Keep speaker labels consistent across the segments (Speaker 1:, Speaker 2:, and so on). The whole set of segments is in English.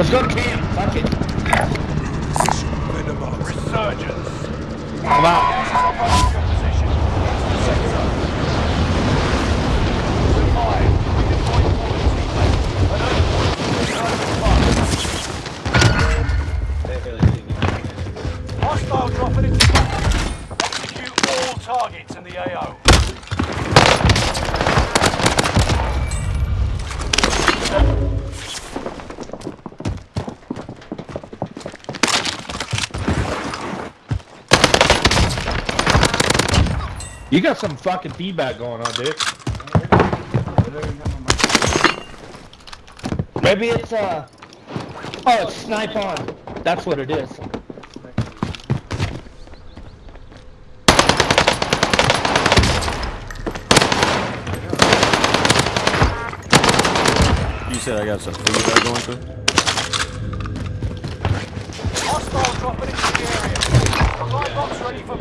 Speaker 1: Let's go to camp. Fuck it.
Speaker 2: Resurgence.
Speaker 1: Come out. You got some fucking feedback going on, dude. Maybe it's uh oh it's snipe on. That's what it is.
Speaker 3: You said I got some feedback going through?
Speaker 2: Hostile dropping into the area. Supply box ready for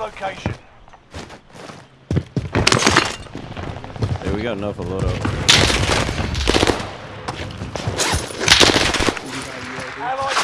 Speaker 2: location.
Speaker 3: Yeah, we got enough of load up.
Speaker 2: Allied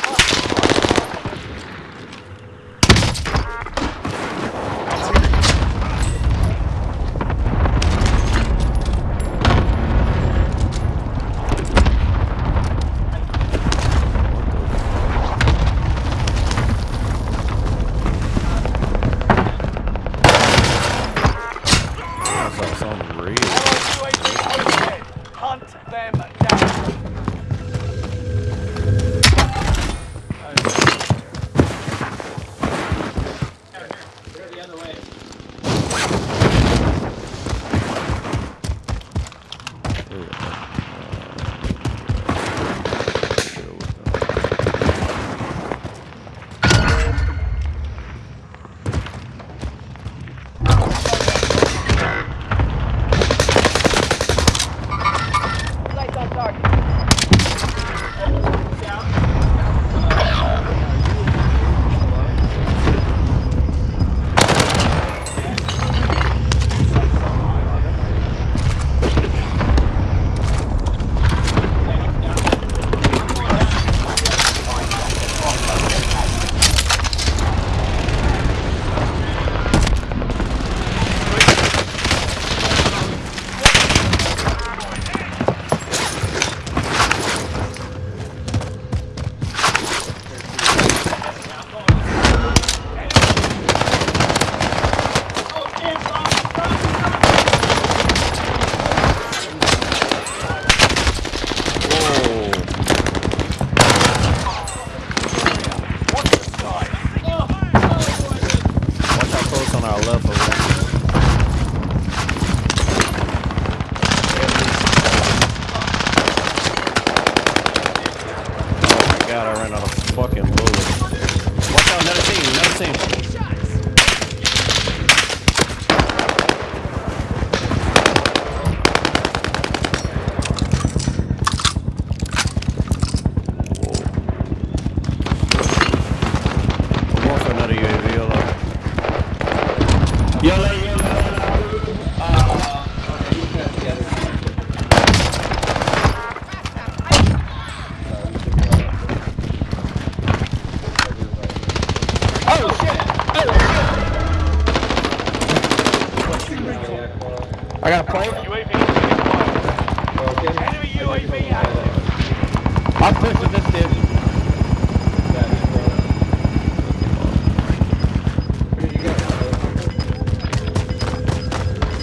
Speaker 3: I'm
Speaker 1: pushing this dude.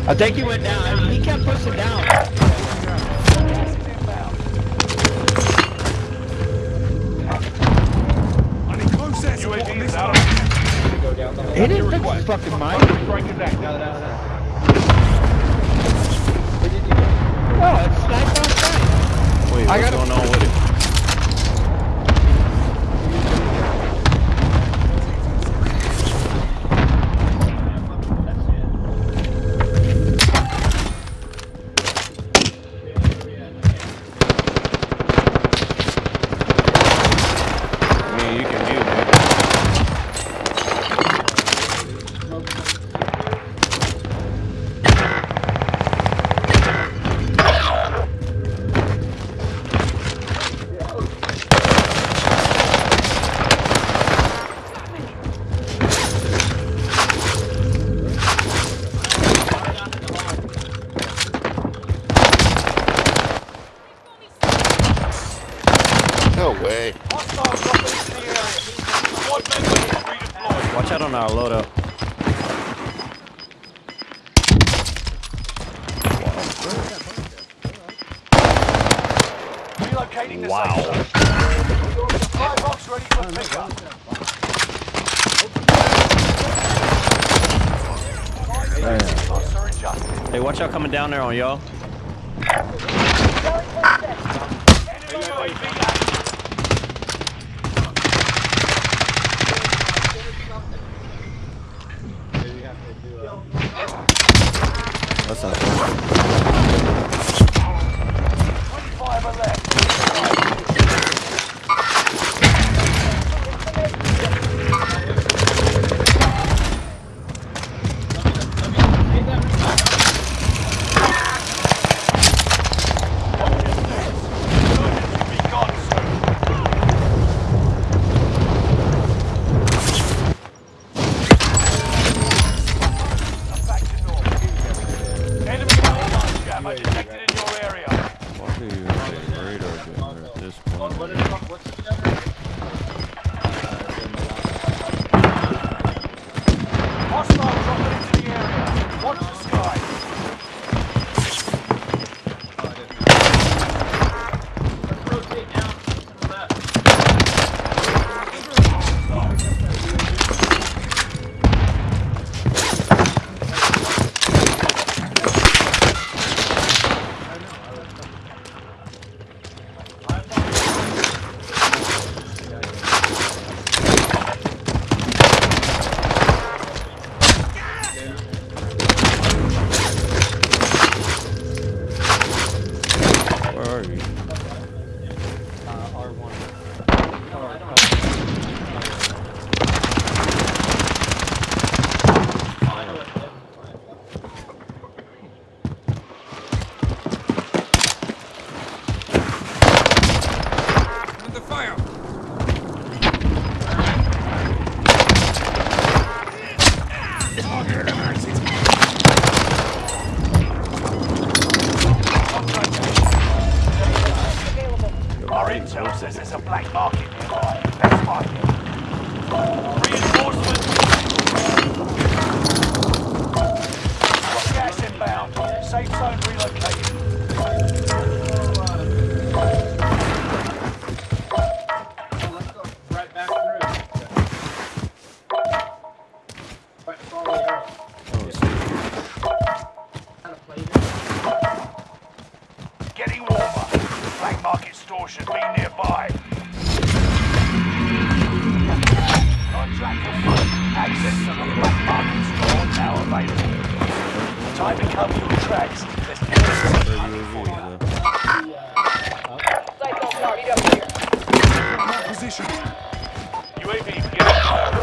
Speaker 1: I think he went down. I mean, he kept pushing down.
Speaker 2: Gas is inbound. UAV is out of
Speaker 1: He didn't fix his fucking
Speaker 2: is active.
Speaker 1: Oh, it's sniper on site.
Speaker 3: Wait,
Speaker 1: I gotta-
Speaker 3: going on with it?
Speaker 2: Redeployed.
Speaker 3: Watch out on our loadout.
Speaker 2: Relocating
Speaker 3: Wow.
Speaker 2: safe zone. Supply box ready for pickup. Costs.
Speaker 3: Hey, watch out coming down there on y'all.
Speaker 2: 朝。uma coisa black market nearby. Let's find it. Time to cover your tracks. Position.
Speaker 3: UAV, get out.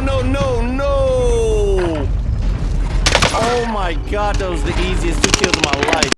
Speaker 3: No no no! Oh my god, that was the easiest two kills of my